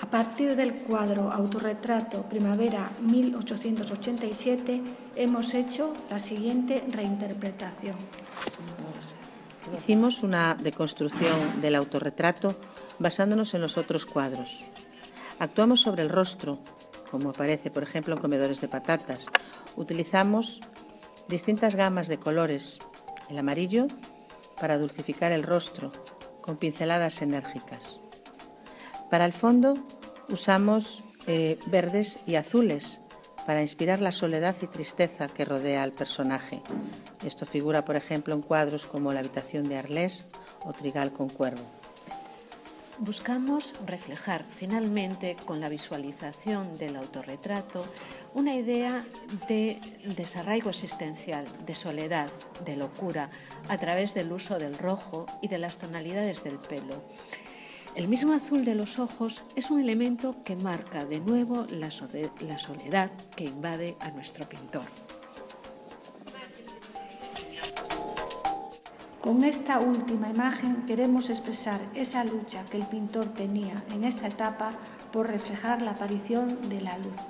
A partir del cuadro Autorretrato Primavera 1887 hemos hecho la siguiente reinterpretación. Hicimos una deconstrucción del autorretrato basándonos en los otros cuadros. Actuamos sobre el rostro, como aparece, por ejemplo, en Comedores de Patatas. Utilizamos distintas gamas de colores. El amarillo para dulcificar el rostro, con pinceladas enérgicas. Para el fondo usamos eh, verdes y azules para inspirar la soledad y tristeza que rodea al personaje. Esto figura, por ejemplo, en cuadros como La habitación de Arlés o Trigal con cuervo. Buscamos reflejar finalmente con la visualización del autorretrato una idea de desarraigo existencial, de soledad, de locura, a través del uso del rojo y de las tonalidades del pelo. El mismo azul de los ojos es un elemento que marca de nuevo la soledad que invade a nuestro pintor. Con esta última imagen queremos expresar esa lucha que el pintor tenía en esta etapa por reflejar la aparición de la luz.